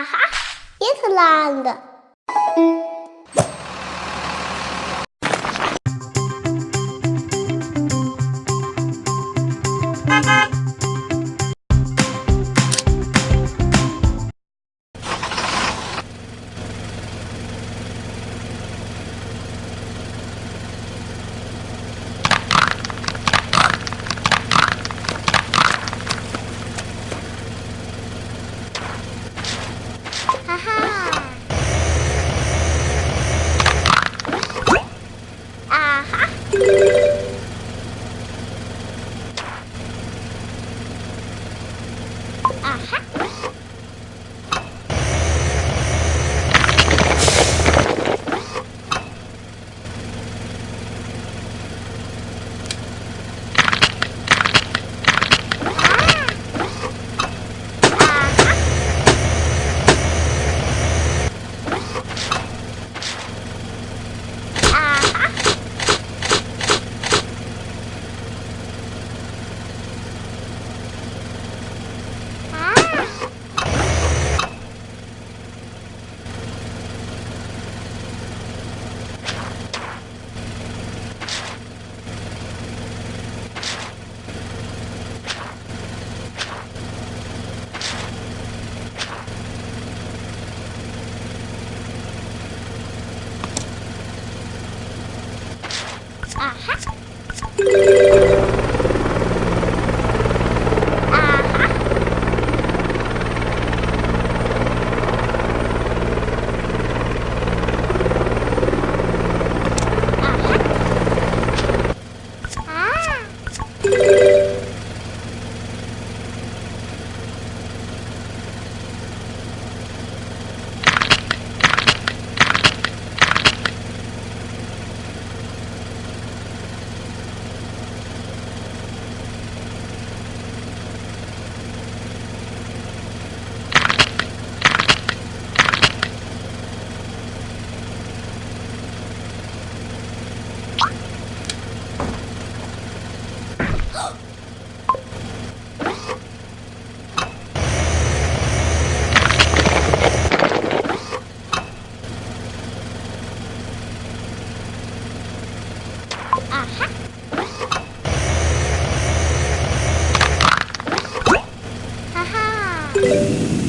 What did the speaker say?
Aha, yakalandı. Aha. 啊哈。Aha. Haha.